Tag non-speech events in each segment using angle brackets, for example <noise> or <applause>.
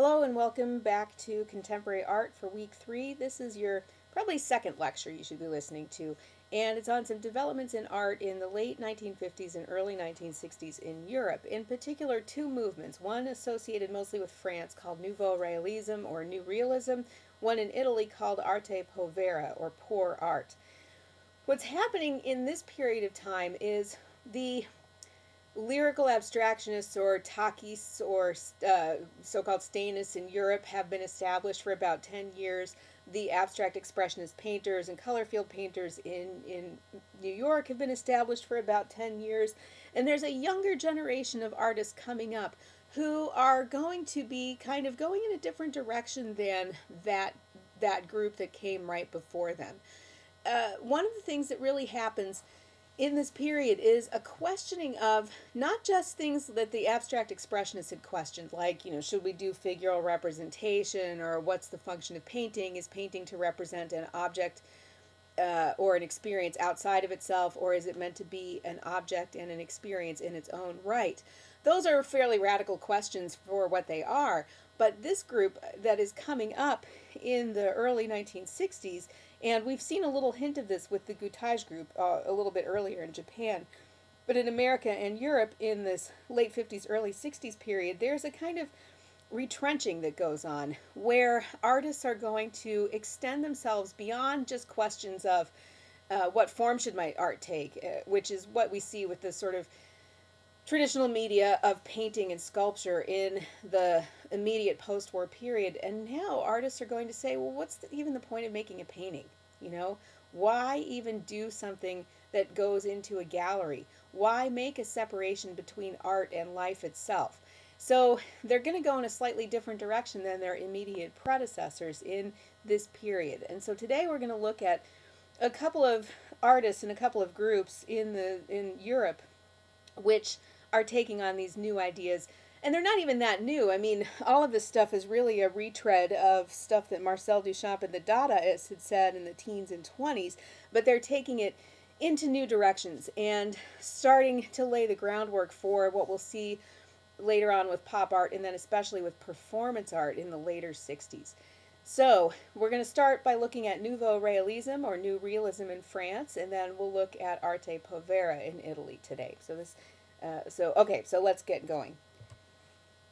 Hello and welcome back to Contemporary Art for week three. This is your probably second lecture you should be listening to, and it's on some developments in art in the late 1950s and early 1960s in Europe. In particular, two movements, one associated mostly with France called Nouveau Realism or New Realism, one in Italy called Arte Povera or Poor Art. What's happening in this period of time is the lyrical abstractionists or takis or uh, so-called Stainists in Europe have been established for about 10 years. The abstract expressionist painters and color field painters in, in New York have been established for about 10 years. And there's a younger generation of artists coming up who are going to be kind of going in a different direction than that, that group that came right before them. Uh, one of the things that really happens in this period is a questioning of not just things that the abstract expressionists had questioned, like, you know, should we do figural representation or what's the function of painting? Is painting to represent an object uh, or an experience outside of itself, or is it meant to be an object and an experience in its own right? Those are fairly radical questions for what they are, but this group that is coming up in the early 1960s and we've seen a little hint of this with the Gutai group uh, a little bit earlier in Japan. But in America and Europe in this late 50s, early 60s period, there's a kind of retrenching that goes on where artists are going to extend themselves beyond just questions of uh, what form should my art take, uh, which is what we see with the sort of traditional media of painting and sculpture in the immediate post-war period. And now artists are going to say, well, what's the, even the point of making a painting? You know, why even do something that goes into a gallery? Why make a separation between art and life itself? So <laughs> they're going to go in a slightly different direction than their immediate predecessors in this period. And so today we're going to look at a couple of artists and a couple of groups in the in Europe which are taking on these new ideas. And they're not even that new. I mean, all of this stuff is really a retread of stuff that Marcel Duchamp and the Dadaists had said in the teens and 20s, but they're taking it into new directions and starting to lay the groundwork for what we'll see later on with pop art and then especially with performance art in the later 60s. So we're going to start by looking at Nouveau Realism or New Realism in France, and then we'll look at Arte Povera in Italy today. So this uh, so, okay, so let's get going.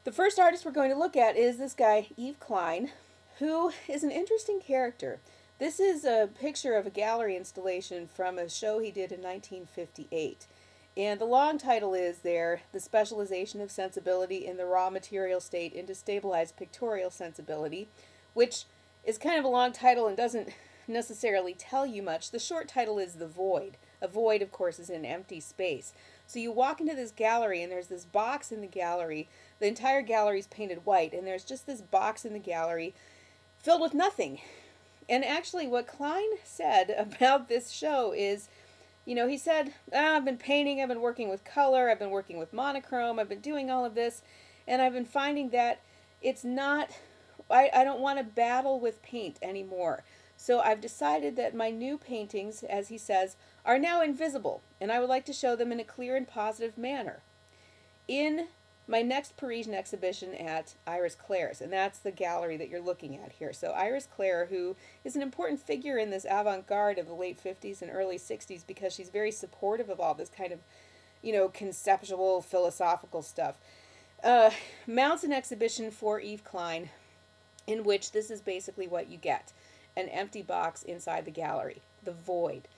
The first artist we're going to look at is this guy, Yves Klein, who is an interesting character. This is a picture of a gallery installation from a show he did in 1958. And the long title is there, The Specialization of Sensibility in the Raw Material State into Stabilized Pictorial Sensibility, which is kind of a long title and doesn't necessarily tell you much. The short title is The Void. A void, of course, is an empty space. So you walk into this gallery and there's this box in the gallery. The entire gallery is painted white and there's just this box in the gallery filled with nothing. And actually what Klein said <laughs> about this show is, you know, he said, ah, I've been painting, I've been working with color, I've been working with monochrome, I've been doing all of this, and I've been finding that it's not, I, I don't want to battle with paint anymore. So I've decided that my new paintings, as he says, are now invisible, and I would like to show them in a clear and positive manner. In my next Parisian exhibition at Iris Clert's, and that's the gallery that you're looking at here. So Iris Clert, who is an important figure in this avant-garde of the late 50s and early 60s because she's very supportive of all this kind of, you know, conceptual, philosophical stuff, uh, mounts an exhibition for Yves Klein in which this is basically what you get an empty box inside the gallery, the void.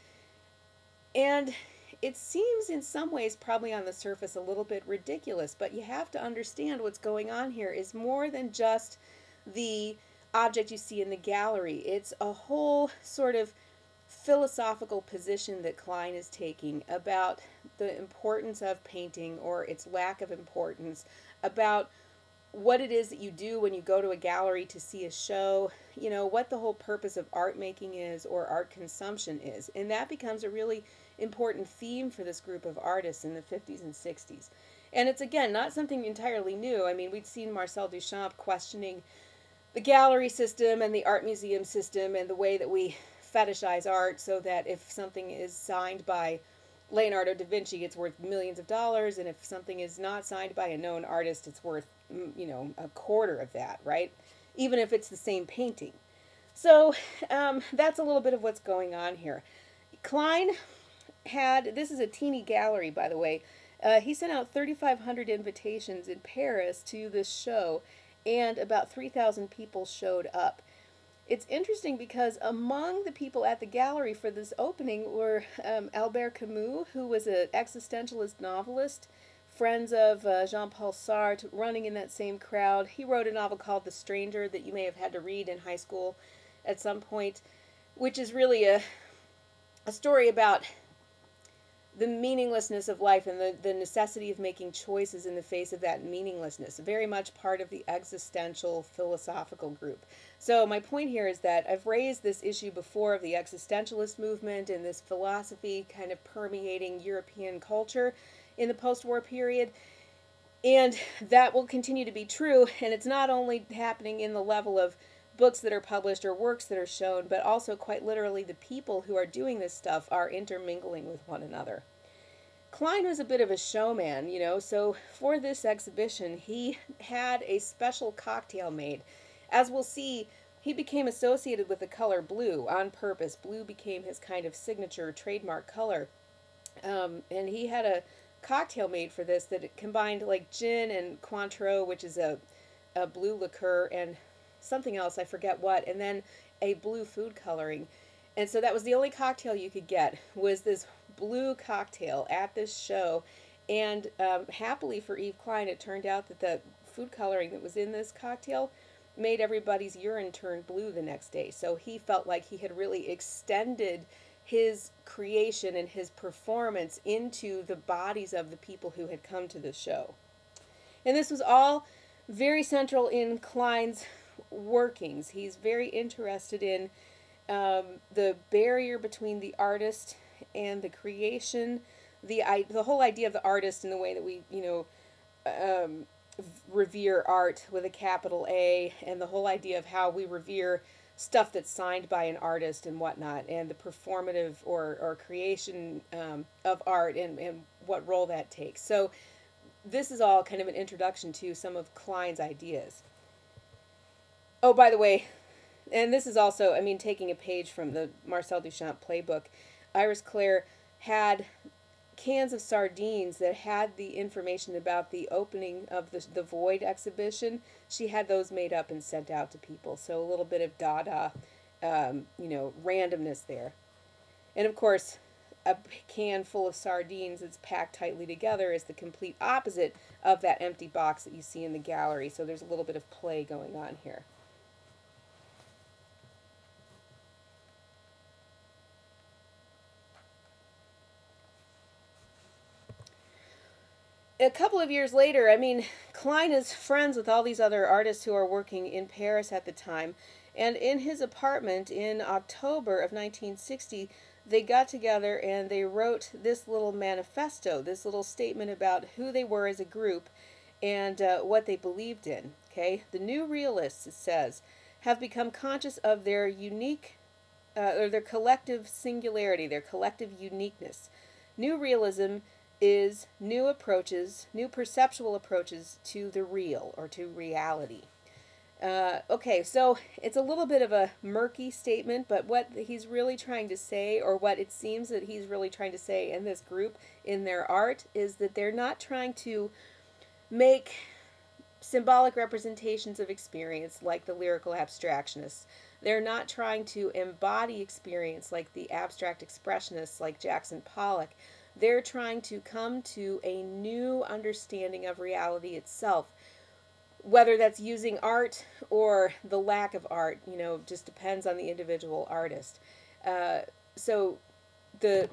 And it seems in some ways probably on the surface a little bit ridiculous, but you have to understand what's going on here is more than just the object you see in the gallery. It's a whole sort of philosophical position that Klein is taking about the importance of painting or its lack of importance, about what it is that you do when you go to a gallery to see a show, you know, what the whole purpose of art making is or art consumption is. And that becomes a really important theme for this group of artists in the 50s and 60s. And it's again not something entirely new. I mean, we'd seen Marcel Duchamp questioning the gallery system and the art museum system and the way that we fetishize art so that if something is signed by Leonardo da Vinci, it's worth millions of dollars, and if something is not signed by a known artist, it's worth you know, a quarter of that, right? Even if it's the same painting. So um, that's a little bit of what's going on here. Klein had, this is a teeny gallery, by the way. Uh, he sent out 3,500 invitations in Paris to this show, and about 3,000 people showed up. It's interesting because among the people at the gallery for this opening were um, Albert Camus, who was an existentialist novelist, friends of uh, Jean Paul Sartre, running in that same crowd. He wrote a novel called The Stranger that you may have had to read in high school at some point, which is really a, a story about the meaninglessness of life and the, the necessity of making choices in the face of that meaninglessness. Very much part of the existential philosophical group. So, my point here is that I've raised this issue before of the existentialist movement and this philosophy kind of permeating European culture in the post war period. And that will continue to be true. And it's not only happening in the level of books that are published or works that are shown, but also quite literally the people who are doing this stuff are intermingling with one another. Klein was a bit of a showman, you know, so for this exhibition, he had a special cocktail made. As we'll see, he became associated with the color blue on purpose. Blue became his kind of signature trademark color. Um, and he had a cocktail made for this that combined like gin and Cointreau, which is a, a blue liqueur, and something else, I forget what, and then a blue food coloring. And so that was the only cocktail you could get was this blue cocktail at this show. And um, happily for Yves Klein, it turned out that the food coloring that was in this cocktail made everybody's urine turn blue the next day. So he felt like he had really extended his creation and his performance into the bodies of the people who had come to the show. And this was all very central in Klein's workings. He's very interested in um, the barrier between the artist and the creation, the I, the whole idea of the artist in the way that we you know um, revere art with a capital A, and the whole idea of how we revere stuff that's signed by an artist and whatnot, and the performative or, or creation um, of art and, and what role that takes. So this is all kind of an introduction to some of Klein's ideas. Oh, by the way, and this is also, I mean, taking a page from the Marcel Duchamp playbook, Iris Clert had cans of sardines that had the information about the opening of the, the Void exhibition. She had those made up and sent out to people. So a little bit of Dada, um, you know, randomness there. And of course, a can full of sardines that's packed tightly together is the complete opposite of that empty box that you see in the gallery. So there's a little bit of play going on here. A couple of years later, I mean, Klein is friends with all these other artists who are working in Paris at the time. And in his apartment in October of 1960, they got together and they wrote this little manifesto, this little statement about who they were as a group and uh, what they believed in. Okay, the new realists, it says, have become conscious of their unique uh, or their collective singularity, their collective uniqueness. New realism is new approaches, new perceptual approaches to the real or to reality. Uh, okay, so it's a little bit of a murky statement, but what he's really trying to say, or what it seems that he's really trying to say in this group, in their art, is that they're not trying to make symbolic representations of experience like the lyrical abstractionists. They're not trying to embody experience like the abstract expressionists like Jackson Pollock. They're trying to come to a new understanding of reality itself. Whether that's using art or the lack of art, you know, just depends on the individual artist. Uh, so, the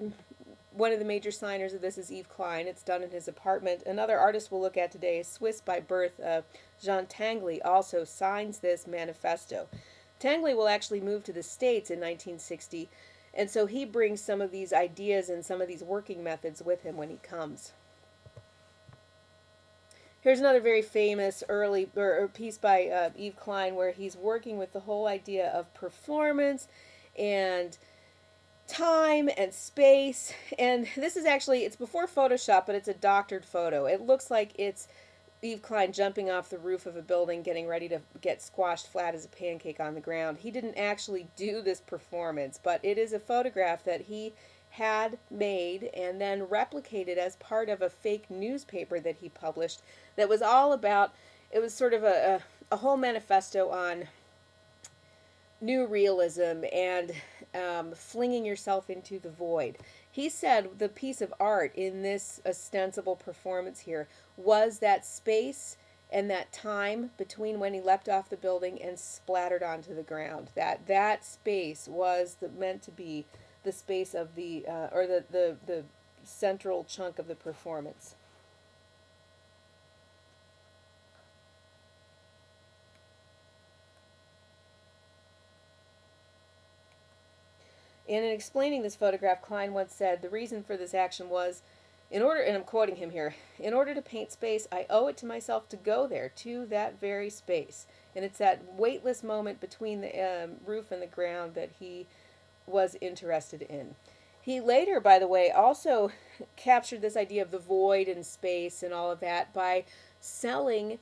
one of the major signers of this is Yves Klein. It's done in his apartment. Another artist we'll look at today is Swiss by birth. Uh, Jean Tinguely also signs this manifesto. Tinguely will actually move to the States in 1960 and so he brings some of these ideas and some of these working methods with him when he comes. Here's another very famous early or, piece by uh, Yves Klein where he's working with the whole idea of performance and time and space. And this is actually, it's before Photoshop, but it's a doctored photo. It looks like it's Yves Klein jumping off the roof of a building, getting ready to get squashed flat as a pancake on the ground. He didn't actually do this performance, but it is a photograph that he had made and then replicated as part of a fake newspaper that he published that was all about, it was sort of a, a, a whole manifesto on new realism and um, flinging yourself into the void. He said the piece of art in this ostensible performance here was that space and that time between when he leapt off the building and splattered onto the ground. That that space was the, meant to be the space of the uh, or the, the the central chunk of the performance. In explaining this photograph, Klein once said, the reason for this action was, in order, and I'm quoting him here, in order to paint space, I owe it to myself to go there, to that very space. And it's that weightless moment between the um, roof and the ground that he was interested in. He later, by the way, also <laughs> captured this idea of the void and space and all of that by selling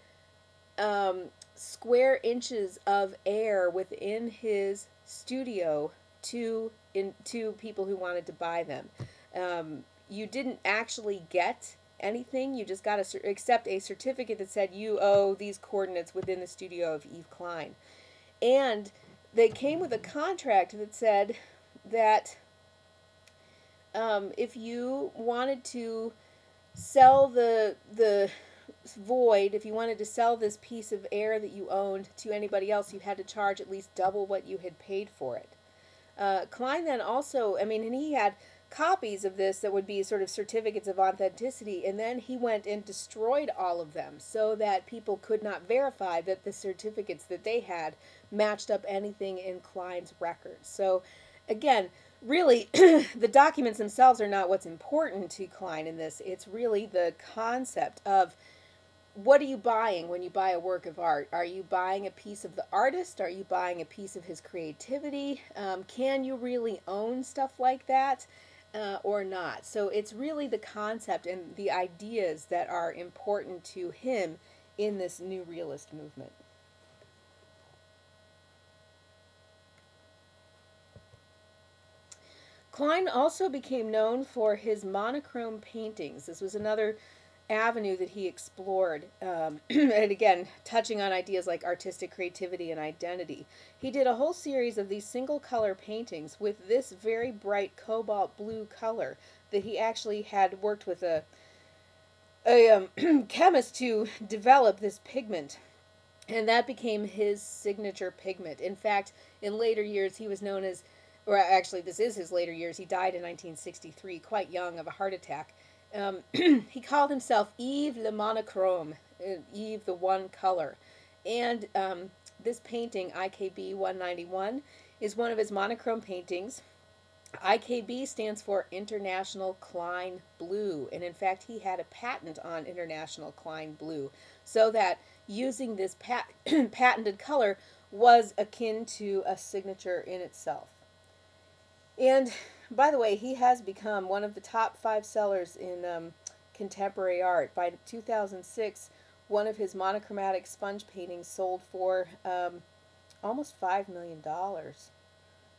um, square inches of air within his studio to in to people who wanted to buy them. Um, you didn't actually get anything. You just got to accept a certificate that said you owe these coordinates within the studio of Yves Klein, and they came with a contract that said that um, if you wanted to sell the the void, if you wanted to sell this piece of air that you owned to anybody else, you had to charge at least double what you had paid for it. Uh, Klein then also, I mean, and he had copies of this that would be sort of certificates of authenticity, and then he went and destroyed all of them so that people could not verify that the certificates that they had matched up anything in Klein's records. So, again, really, <clears throat> the documents themselves are not what's important to Klein in this. It's really the concept of what are you buying when you buy a work of art? Are you buying a piece of the artist? Are you buying a piece of his creativity? Um, can you really own stuff like that uh, or not? So it's really the concept and the ideas that are important to him in this new realist movement. Klein also became known for his monochrome paintings. This was another avenue that he explored, um, <clears throat> and again, touching on ideas like artistic creativity and identity. He did a whole series of these single color paintings with this very bright cobalt blue color that he actually had worked with a, a um, <clears throat> chemist to develop this pigment. And that became his signature pigment. In fact, in later years, he was known as, or actually, this is his later years. He died in 1963, quite young, of a heart attack. Um, <clears throat> he called himself Yves le Monochrome, Yves the One Color. And um, this painting, IKB 191, is one of his monochrome paintings. IKB stands for International Klein Blue, and in fact, he had a patent on International Klein Blue, so that using this pat <clears throat> patented color was akin to a signature in itself. And by the way, he has become one of the top five sellers in um, contemporary art. By 2006, one of his monochromatic sponge paintings sold for um, almost $5 million.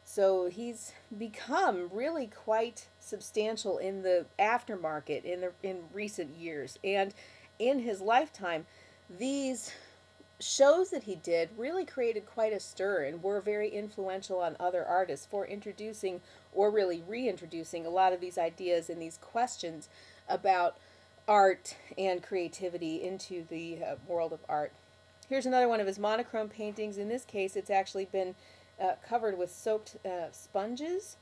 So he's become really quite substantial in the aftermarket in the in recent years and in his lifetime these shows that he did really created quite a stir and were very influential on other artists for introducing or really reintroducing a lot of these ideas and these questions about art and creativity into the uh, world of art. Here's another one of his monochrome paintings. In this case, it's actually been uh, covered with soaked uh, sponges.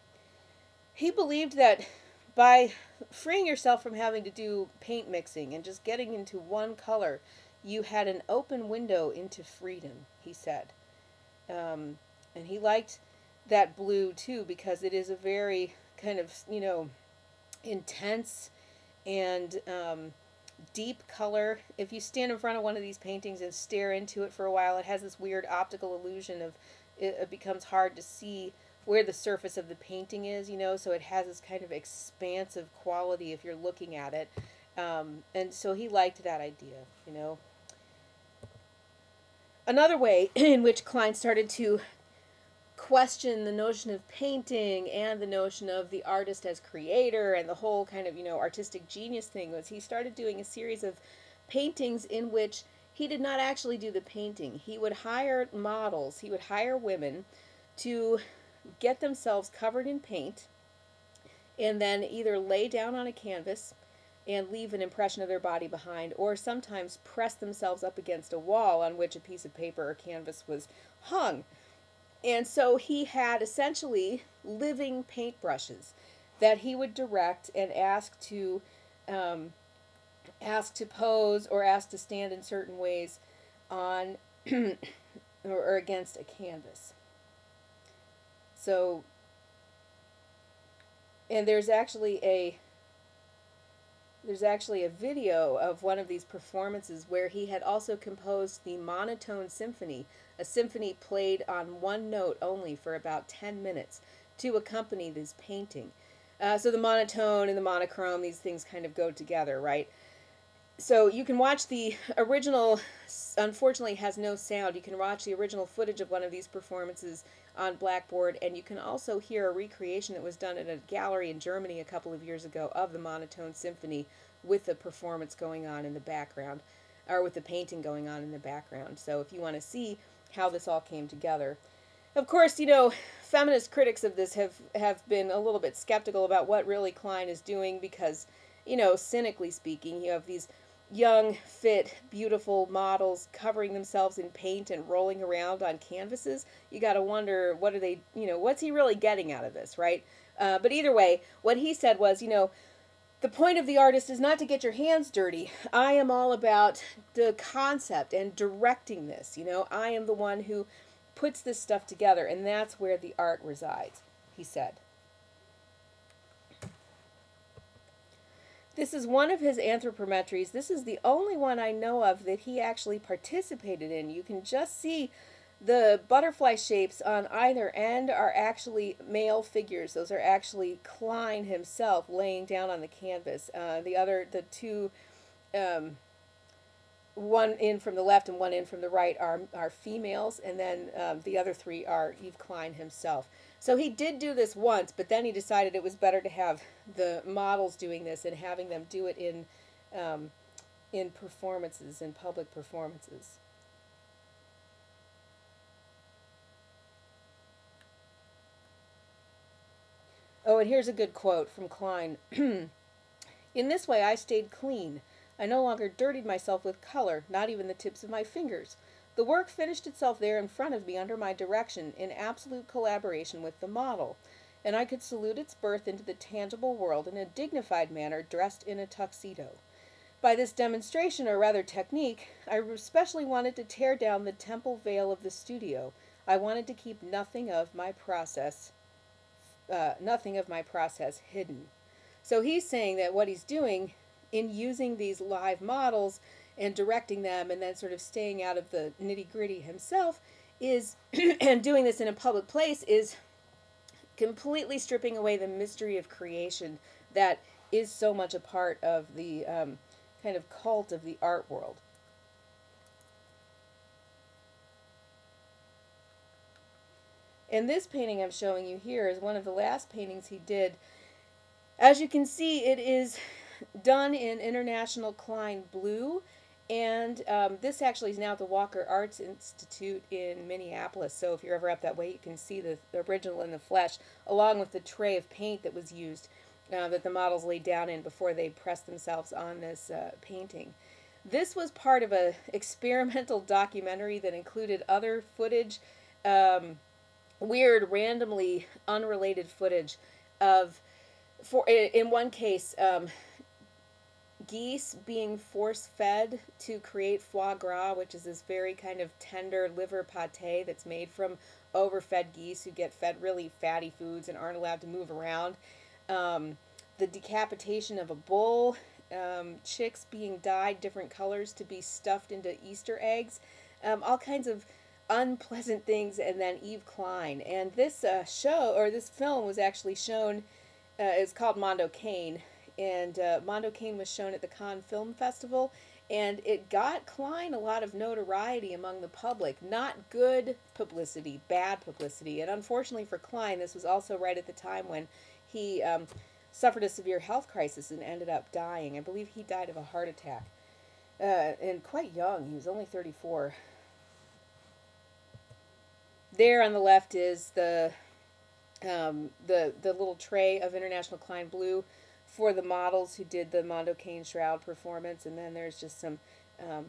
He believed that by freeing yourself from having to do paint mixing and just getting into one color, you had an open window into freedom, he said. Um, and he liked that blue too because it is a very kind of, you know, intense and um, deep color. If you stand in front of one of these paintings and stare into it for a while, it has this weird optical illusion of it, it becomes hard to see where the surface of the painting is, you know, so it has this kind of expansive quality if you're looking at it. Um, and so he liked that idea, you know. Another way <clears throat> in which Klein started to question the notion of painting and the notion of the artist as creator and the whole kind of, you know, artistic genius thing was he started doing a series of paintings in which he did not actually do the painting. He would hire models, he would hire women to get themselves covered in paint and then either lay down on a canvas and leave an impression of their body behind, or sometimes press themselves up against a wall on which a piece of paper or canvas was hung. And so he had essentially living paintbrushes that he would direct and ask to um, ask to pose or ask to stand in certain ways on <clears throat> or against a canvas. So, and there's actually a there's actually a video of one of these performances where he had also composed the monotone symphony, a symphony played on one note only for about 10 minutes to accompany this painting. Uh, so the monotone and the monochrome, these things kind of go together, right? So you can watch the original, unfortunately has no sound. You can watch the original footage of one of these performances on Blackboard, and you can also hear a recreation that was done at a gallery in Germany a couple of years ago of the monotone symphony with the performance going on in the background, or with the painting going on in the background. So if you want to see how this all came together. Of course, you know, feminist critics of this have, have been a little bit skeptical about what really Klein is doing because, you know, cynically speaking, you have these young, fit, beautiful models covering themselves in paint and rolling around on canvases, you got to wonder what are they, you know, what's he really getting out of this, right? Uh, but either way, what he said was, you know, the point of the artist is not to get your hands dirty. I am all about the concept and directing this. You know, I am the one who puts this stuff together, and that's where the art resides, he said. This is one of his anthropometries. This is the only one I know of that he actually participated in. You can just see the butterfly shapes on either end are actually male figures. Those are actually Klein himself laying down on the canvas. Uh, the other, the two, um, one in from the left and one in from the right are, are females, and then um, the other three are Yves Klein himself. So he did do this once, but then he decided it was better to have the models doing this and having them do it in um, in performances, in public performances. Oh, and here's a good quote from Klein. <clears throat> in this way, I stayed clean. I no longer dirtied myself with color, not even the tips of my fingers. The work finished itself there in front of me under my direction, in absolute collaboration with the model, and I could salute its birth into the tangible world in a dignified manner dressed in a tuxedo. By this demonstration, or rather technique, I especially wanted to tear down the temple veil of the studio. I wanted to keep nothing of my process, uh, nothing of my process hidden. So he's saying that what he's doing in using these live models and directing them and then sort of staying out of the nitty gritty himself is, <clears throat> and doing this in a public place, is completely stripping away the mystery of creation that is so much a part of the um, kind of cult of the art world. And this painting I'm showing you here is one of the last paintings he did. As you can see, it is done in International Klein Blue and um, this actually is now at the Walker Arts Institute in Minneapolis. So if you're ever up that way, you can see the, the original in the flesh, along with the tray of paint that was used uh, that the models laid down in before they pressed themselves on this uh, painting. This was part of a <laughs> experimental documentary that included other footage, um, weird, randomly unrelated footage of, for in one case, um, geese being force fed to create foie gras, which is this very kind of tender liver pate that's made from overfed geese who get fed really fatty foods and aren't allowed to move around. Um, the decapitation of a bull, um, chicks being dyed different colors to be stuffed into Easter eggs, um, all kinds of unpleasant things, and then Yves Klein. And this uh, show, or this film, was actually shown, uh, it's called Mondo Cane, and uh, Mondo Cane was shown at the Cannes Film Festival. and it got Klein a lot of notoriety among the public. Not good publicity, bad publicity. And unfortunately for Klein, this was also right at the time when he um, suffered a severe health crisis and ended up dying. I believe he died of a heart attack. Uh, and quite young, he was only 34. There on the left is the um, the the little tray of International Klein Blue for the models who did the Mondo Cane Shroud performance, and then there's just some um,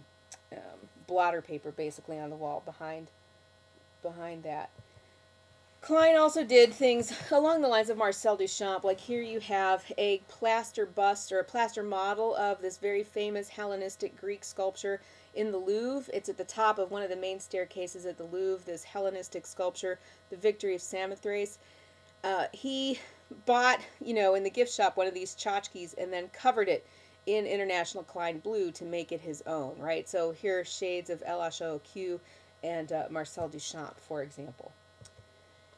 um, blotter paper basically on the wall behind behind that. Klein also did things along the lines of Marcel Duchamp. Like here you have a plaster bust or a plaster model of this very famous Hellenistic Greek sculpture in the Louvre. It's at the top of one of the main staircases at the Louvre, this Hellenistic sculpture, the Victory of Samothrace. Uh, he bought, you know, in the gift shop one of these tchotchkes and then covered it in International Klein Blue to make it his own, right? So here are shades of LHOOQ and uh, Marcel Duchamp, for example.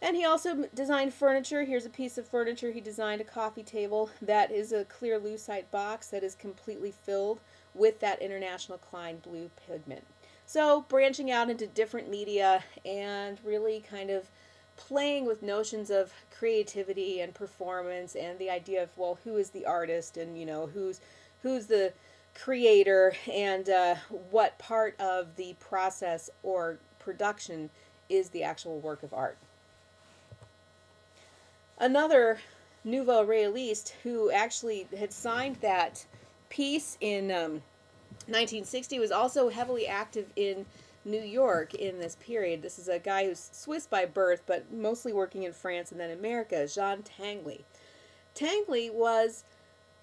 And he also designed furniture. Here's a piece of furniture. He designed a coffee table that is a clear lucite box that is completely filled with that International Klein Blue pigment. So branching out into different media and really kind of playing with notions of creativity and performance and the idea of well who is the artist and you know who's who's the creator and uh, what part of the process or production is the actual work of art. Another Nouveau Realiste who actually had signed that piece in um, 1960 was also heavily active in New York in this period. This is a guy who's Swiss by birth, but mostly working in France and then America, Jean Tinguely. Tinguely was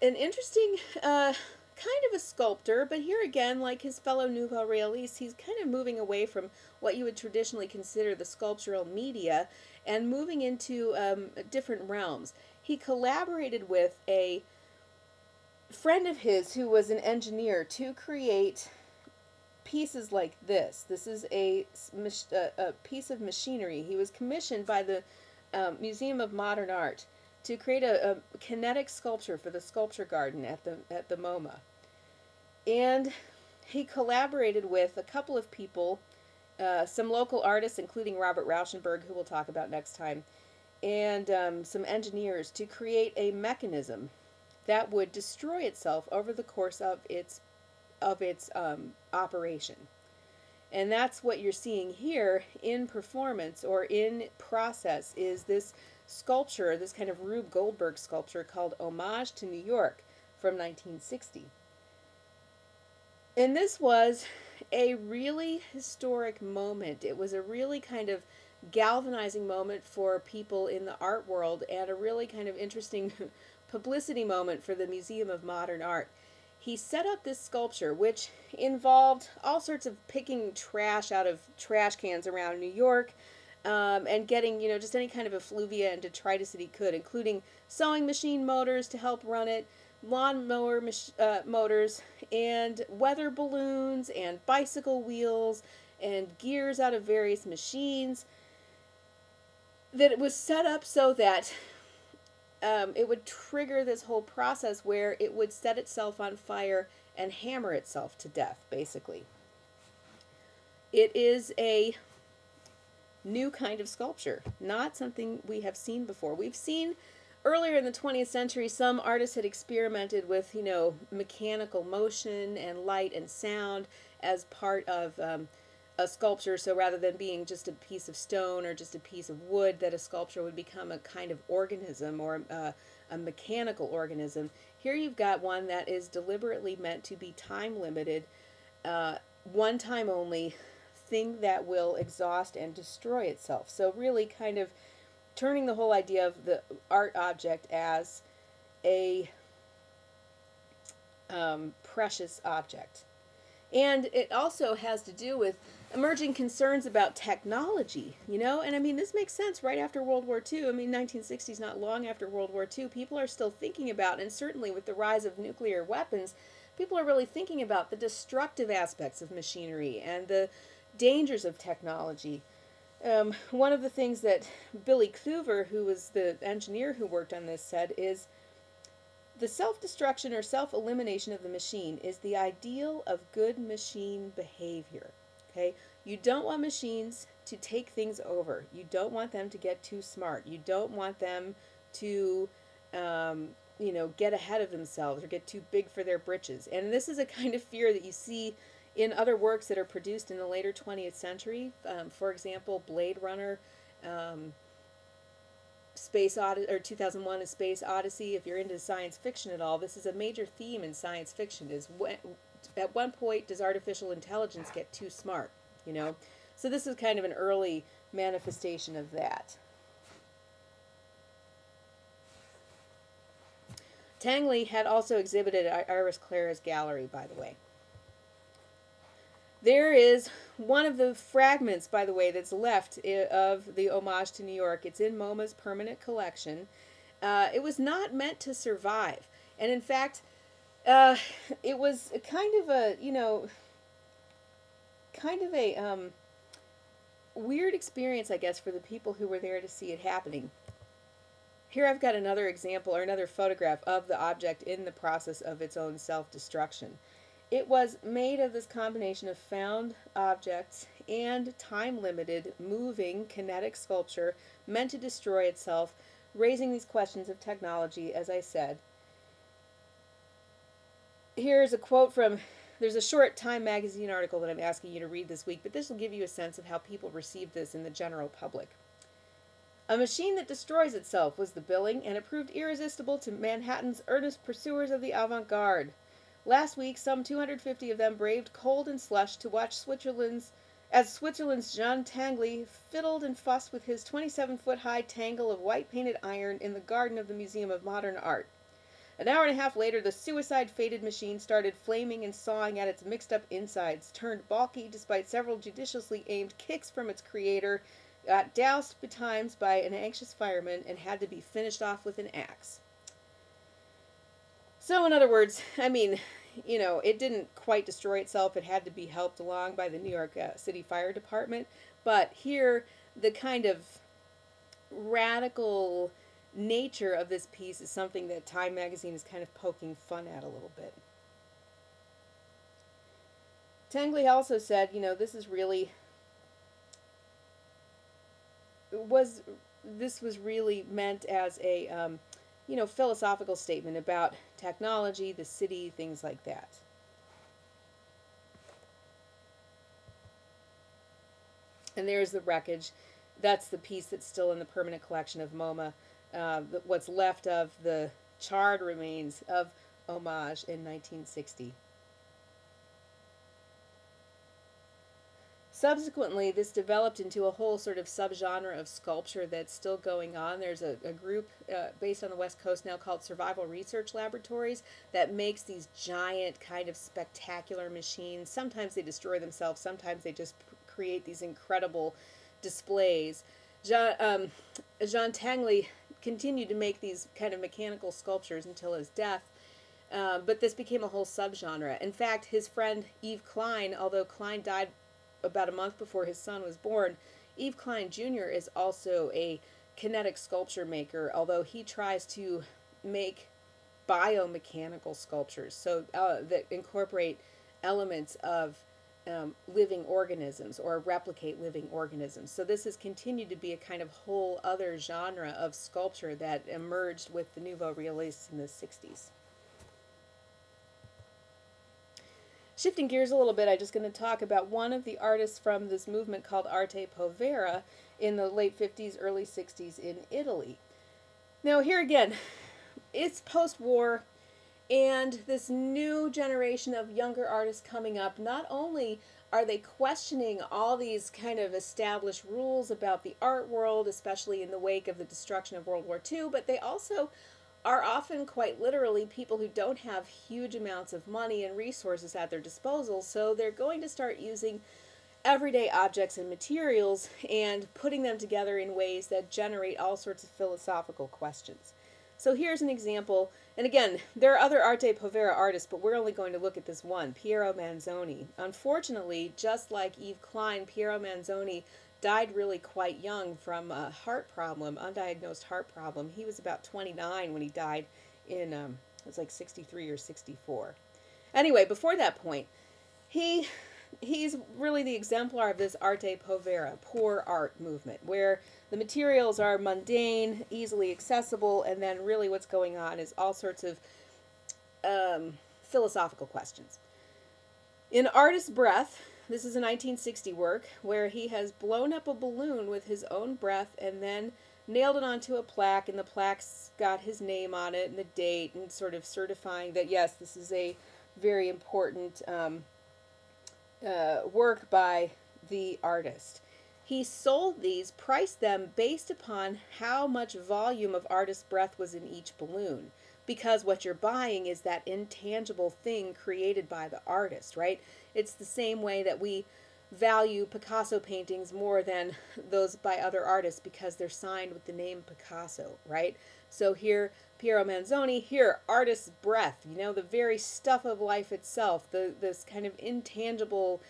an interesting uh, kind of a sculptor, but here again, like his fellow Nouveau Realiste, he's kind of moving away from what you would traditionally consider the sculptural media and moving into um, different realms. He collaborated with a friend of his who was an engineer to create pieces like this. This is a, a piece of machinery. He was commissioned by the um, Museum of Modern Art to create a, a, kinetic sculpture for the sculpture garden at the at the MoMA. And he collaborated with a couple of people, uh, some local artists, including Robert Rauschenberg, who we'll talk about next time, and um, some engineers to create a mechanism that would destroy itself over the course of its of its um, operation. And that's what you're seeing here in performance or in process is this sculpture, this kind of Rube Goldberg sculpture called Homage to New York from 1960. And this was a really historic moment. It was a really kind of galvanizing moment for people in the art world and a really kind of interesting <laughs> publicity moment for the Museum of Modern Art he set up this sculpture, which involved all sorts of picking trash out of trash cans around New York um, and getting, you know, just any kind of effluvia and detritus that he could, including sewing machine motors to help run it, lawnmower uh, motors, and weather balloons, and bicycle wheels, and gears out of various machines. That it was set up so that um, it would trigger this whole process where it would set itself on fire and hammer itself to death, basically. It is a new kind of sculpture, not something we have seen before. We've seen earlier in the 20th century, some artists had experimented with, you know, mechanical motion and light and sound as part of um, a sculpture. So rather than being just a piece of stone or just a piece of wood, that a sculpture would become a kind of organism or uh, a mechanical organism. Here you've got one that is deliberately meant to be time limited, uh, one time only, thing that will exhaust and destroy itself. So really kind of turning the whole idea of the art object as a um, precious object. And it also has to do with emerging concerns about technology, you know? And I mean, this makes sense right after World War II. I mean, 1960s, not long after World War II, people are still thinking about, and certainly with the rise of nuclear weapons, people are really thinking about the destructive aspects of machinery and the dangers of technology. Um, one of the things that Billy Kluver, who was the engineer who worked on this, said is the self destruction or self elimination of the machine is the ideal of good machine behavior. Okay? You don't want machines to take things over. You don't want them to get too smart. You don't want them to, um, you know, get ahead of themselves or get too big for their britches. And this is a kind of fear that you see in other works that are produced in the later 20th century. Um, for example, Blade Runner. Um, Space Odyssey or 2001: A Space Odyssey. If you're into science fiction at all, this is a major theme in science fiction. Is when, at one point does artificial intelligence get too smart? You know, so this is kind of an early manifestation of that. Tinguely had also exhibited at Iris Clert's gallery, by the way. There is one of the fragments, by the way, that's left of the homage to New York. It's in MoMA's permanent collection. Uh, it was not meant to survive. And in fact, uh, it was kind of a, you know, kind of a um, weird experience, I guess, for the people who were there to see it happening. Here I've got another example or another photograph of the object in the process of its own self-destruction. It was made of this combination of found objects and time-limited, moving, kinetic sculpture meant to destroy itself, raising these questions of technology, as I said. Here's a quote from there's a short Time magazine article that I'm asking you to read this week, but this will give you a sense of how people receive this in the general public. A machine that destroys itself was the billing, and it proved irresistible to Manhattan's earnest pursuers of the avant garde. Last week, some 250 of them braved cold and slush to watch Switzerland's as Switzerland's Jean Tinguely fiddled and fussed with his 27 foot high tangle of white painted iron in the garden of the Museum of Modern Art. An hour and a half later, the suicide fated machine started flaming and sawing at its mixed up insides, turned balky despite several judiciously aimed kicks from its creator, got doused betimes by an anxious fireman, and had to be finished off with an axe. So, in other words, I mean, you know, it didn't quite destroy itself. It had to be helped along by the New York uh, City Fire Department. But here, the kind of radical nature of this piece is something that Time magazine is kind of poking fun at a little bit. Tinguely also said, you know, this is really was this was really meant as a um, you know philosophical statement about technology, the city, things like that. And there's the wreckage. That's the piece that's still in the permanent collection of MoMA uh, what's left of the charred remains of Homage in 1960. Subsequently, this developed into a whole sort of subgenre of sculpture that's still going on. There's a, a group uh, based on the West Coast now called Survival Research Laboratories that makes these giant, kind of spectacular machines. Sometimes they destroy themselves, sometimes they just create these incredible displays. Jean, um, Jean Tinguely continued to make these kind of mechanical sculptures until his death. Uh, but this became a whole subgenre. In fact, his friend Yves Klein, although Klein died about a month before his son was born, Yves Klein Jr. is also a kinetic sculpture maker, although he tries to make biomechanical sculptures so uh, that incorporate elements of um, living organisms or replicate living organisms. So this has continued to be a kind of whole other genre of sculpture that emerged with the Nouveau Realists in the 60s. Shifting gears a little bit, I'm just going to talk about one of the artists from this movement called Arte Povera in the late 50s, early 60s in Italy. Now here again, <laughs> it's post-war, and this new generation of younger artists coming up, not only are they questioning all these kind of established rules about the art world, especially in the wake of the destruction of World War II, but they also are often quite literally people who don't have huge amounts of money and resources at their disposal, so they're going to start using everyday objects and materials and putting them together in ways that generate all sorts of philosophical questions. So here's an example, and again, there are other Arte Povera artists, but we're only going to look at this one, Piero Manzoni. Unfortunately, just like Yves Klein, Piero Manzoni died really quite young from a heart problem, undiagnosed heart problem. He was about 29 when he died in um, was like 63 or 64. Anyway, before that point, he he's really the exemplar of this arte povera, poor art movement, where the materials are mundane, easily accessible, and then really what's going on is all sorts of um, philosophical questions. In Artist's Breath, this is a 1960 work where he has blown up a balloon with his own breath and then nailed it onto a plaque, and the plaque's got his name on it and the date, and sort of certifying that yes, this is a very important um, uh, work by the artist. He sold these, priced them based upon how much volume of artist's breath was in each balloon. Because what you're buying is that intangible thing created by the artist, right? It's the same way that we value Picasso paintings more than those by other artists because they're signed with the name Picasso, right? So here, Piero Manzoni, here, artist's breath, you know, the very stuff of life itself, the this kind of intangible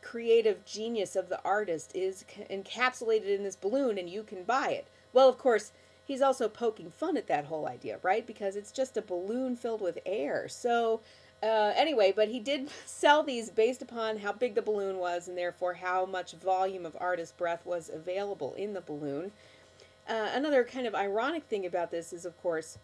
creative genius of the artist is encapsulated in this balloon and you can buy it. Well, of course, he's also poking fun at that whole idea, right? Because it's just a balloon filled with air. So, uh, anyway, but he did <laughs> sell these based upon how big the balloon was and therefore how much volume of artist breath was available in the balloon. Uh, another kind of ironic thing about this is, of course,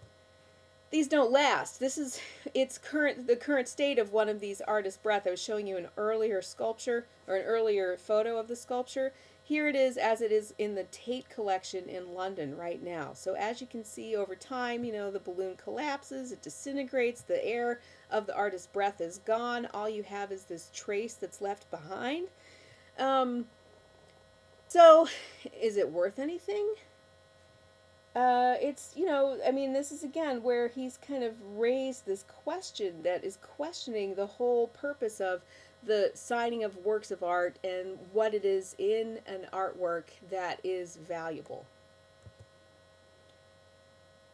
these don't last. This is its current the current state of one of these artist breath. I was showing you an earlier sculpture or an earlier photo of the sculpture. Here it is as it is in the Tate collection in London right now. So as you can see over time, you know, the balloon collapses, it disintegrates, the air of the artist's breath is gone. All you have is this trace that's left behind. Um, so is it worth anything? Uh, it's, you know, I mean, this is again where he's kind of raised this question that is questioning the whole purpose of the signing of works of art and what it is in an artwork that is valuable.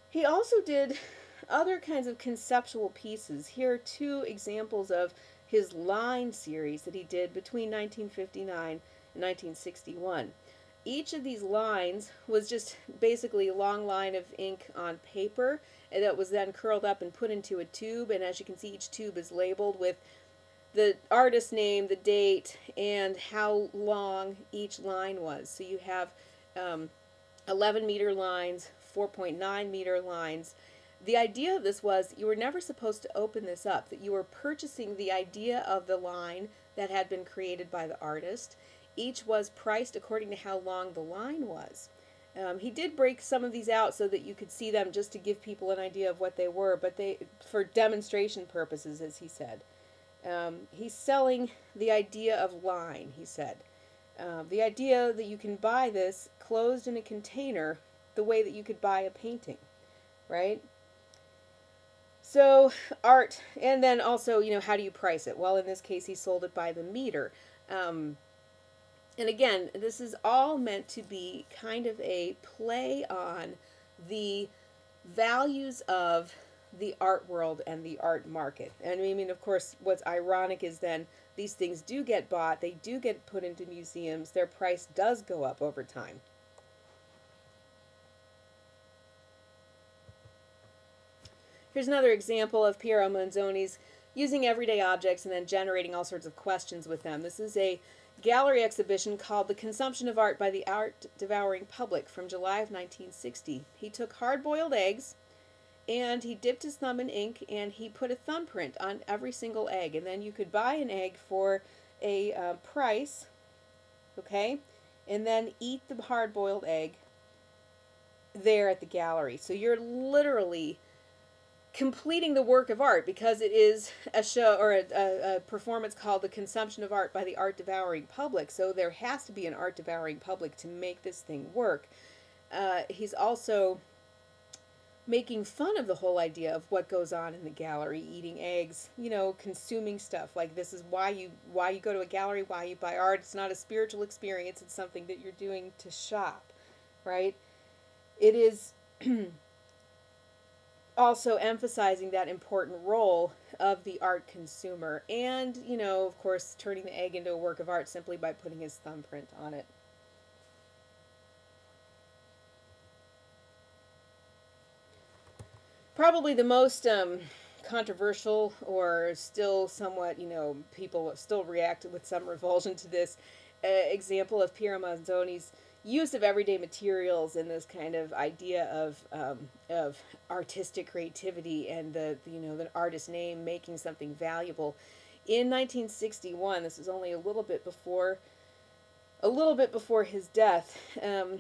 He also did <laughs> other kinds of conceptual pieces. Here are two examples of his line series that he did between 1959 and 1961. Each of these lines was just basically a long line of ink on paper that was then curled up and put into a tube and as you can see each tube is labeled with the artist name, the date, and how long each line was. So you have um, 11 meter lines, 4.9 meter lines. The idea of this was you were never supposed to open this up, that you were purchasing the idea of the line that had been created by the artist. Each was priced according to how long the line was. Um, he did break some of these out so that you could see them just to give people an idea of what they were, but they for demonstration purposes, as he said. Um, he's selling the idea of line, he said. Uh, the idea that you can buy this closed in a container the way that you could buy a painting, right? So, art, and then also, you know, how do you price it? Well, in this case, he sold it by the meter. Um, and again, this is all meant to be kind of a play on the values of the art world and the art market. And I mean, of course, what's ironic is then these things do get bought, they do get put into museums, their price does go up over time. Here's another example of Piero Manzoni's using everyday objects and then generating all sorts of questions with them. This is a gallery exhibition called The Consumption of Art by the Art Devouring Public from July of 1960. He took hard-boiled eggs, and he dipped his thumb in ink and he put a thumbprint on every single egg. And then you could buy an egg for a uh, price okay? And then eat the hard-boiled egg there at the gallery. So you're literally completing the work of art because it is a show or a, a, a, performance called the consumption of art by the art devouring public. So there has to be an art devouring public to make this thing work. Uh, he's also making fun of the whole idea of what goes on in the gallery eating eggs you know consuming stuff. Like this is why you why you go to a gallery why you buy art. It's not a spiritual experience. It's something that you're doing to shop right? It is <clears throat> also emphasizing that important role of the art consumer and you know of course turning the egg into a work of art simply by putting his thumbprint on it. Probably the most um, controversial or still somewhat, you know, people still react with some revulsion to this uh, example of Piero Manzoni's use of everyday materials and this kind of idea of um, of artistic creativity and the you know the artist name making something valuable. In 1961, this is only a little bit before a little bit before his death. Um,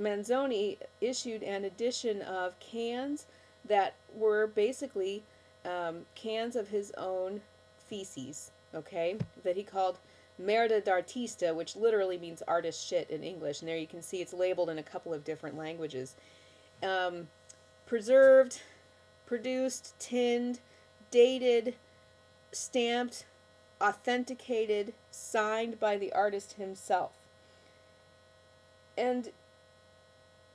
Manzoni issued an edition of cans that were basically um, cans of his own feces, okay, that he called merda d'artista, which literally means artist shit in English. And there you can see it's labeled in a couple of different languages. Um, preserved, produced, tinned, dated, stamped, authenticated, signed by the artist himself. And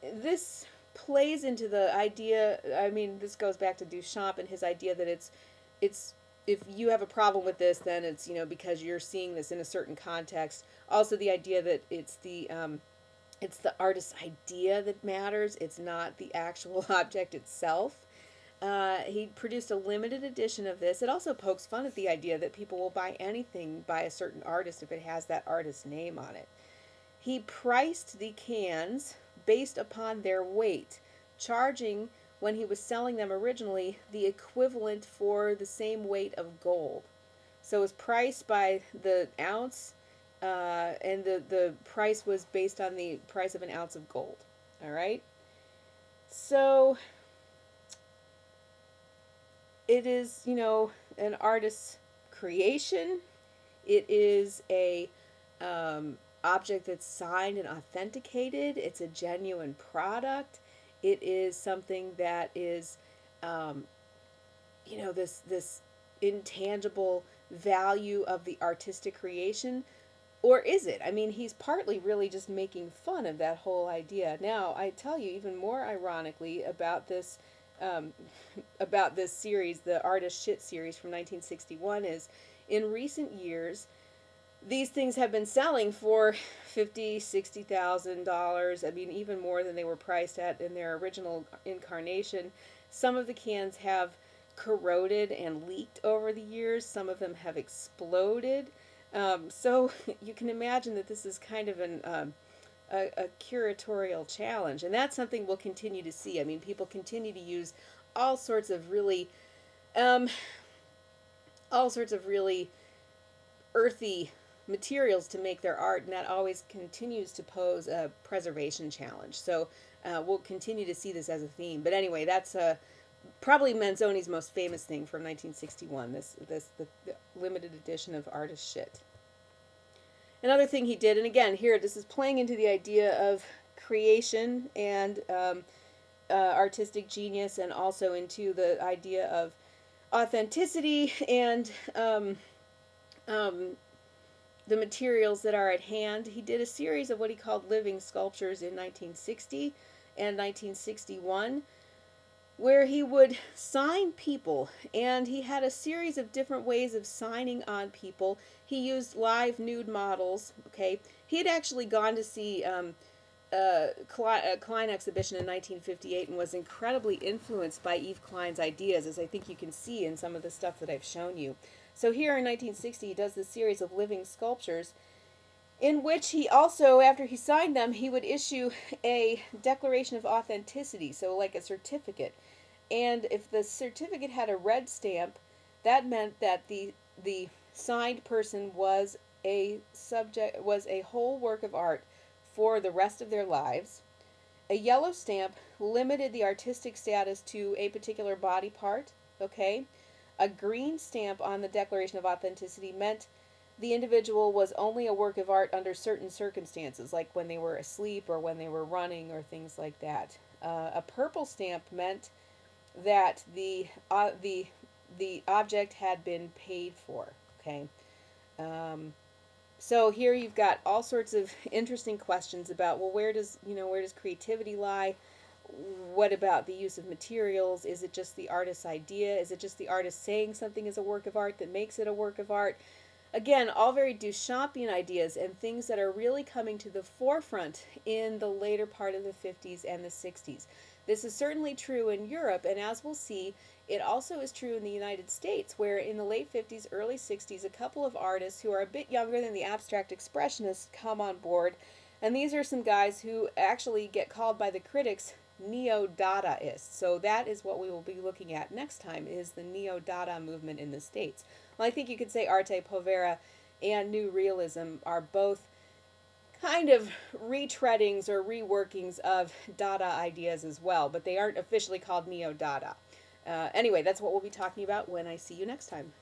this plays into the idea I mean this goes back to Duchamp and his idea that it's it's if you have a problem with this then it's you know because you're seeing this in a certain context. Also the idea that it's the um, it's the artist's idea that matters. It's not the actual <laughs> object itself. Uh, he produced a limited edition of this. It also pokes fun at the idea that people will buy anything by a certain artist if it has that artist's name on it. He priced the cans based upon their weight, charging when he was selling them originally the equivalent for the same weight of gold. So it was priced by the ounce, uh, and the, the price was based on the price of an ounce of gold. All right? So it is, you know, an artist's creation. It is a um, object that's signed and authenticated. It's a genuine product. It is something that is, um, you know, this this intangible value of the artistic creation. Or is it? I mean, he's partly really just making fun of that whole idea. Now, I tell you, even more ironically about this, um, <laughs> about this series, the Artist Shit series from 1961, is in recent years, these things have been selling for fifty, sixty thousand dollars. I mean, even more than they were priced at in their original incarnation. Some of the cans have corroded and leaked over the years. Some of them have exploded. Um, so <laughs> you can imagine that this is kind of an um, a, a curatorial challenge, and that's something we'll continue to see. I mean, people continue to use all sorts of really, um, all sorts of really earthy materials to make their art, and that always continues to pose a preservation challenge. So uh, we'll continue to see this as a theme. But anyway, that's uh, probably Manzoni's most famous thing from 1961. This this the, the limited edition of Artist Shit. Another thing he did, and again here this is playing into the idea of creation and um, uh, artistic genius, and also into the idea of authenticity and um, um, the materials that are at hand. He did a series of what he called living sculptures in 1960 and 1961 where he would sign people and he had a series of different ways of signing on people. He used live nude models okay? He had actually gone to see um, a Klein exhibition in 1958 and was incredibly influenced by Yves Klein's ideas as I think you can see in some of the stuff that I've shown you so here in 1960, he does this series of living sculptures in which he also, after he signed them, he would issue a declaration of authenticity, so like a certificate. And if the certificate had a red stamp, that meant that the the signed person was a subject was a whole work of art for the rest of their lives. A yellow stamp limited the artistic status to a particular body part, okay? A green stamp on the Declaration of Authenticity meant the individual was only a work of art under certain circumstances, like when they were asleep or when they were running or things like that. Uh, a purple stamp meant that the uh, the the object had been paid for. Okay. Um, so here you've got all sorts of <laughs> interesting questions about well, where does you know where does creativity lie? What about the use of materials? Is it just the artist's idea? Is it just the artist saying something is a work of art that makes it a work of art? Again, all very Duchampian ideas and things that are really coming to the forefront in the later part of the 50s and the 60s. This is certainly true in Europe, and as we'll see, it also is true in the United States, where in the late 50s, early 60s, a couple of artists who are a bit younger than the abstract expressionists come on board. And these are some guys who actually get called by the critics neo-Dadaists. So that is what we will be looking at next time is the neo-Dada movement in the States. Well, I think you could say arte povera and new realism are both kind of retreadings or reworkings of Dada ideas as well, but they aren't officially called neo-Dada. Uh, anyway, that's what we'll be talking about when I see you next time.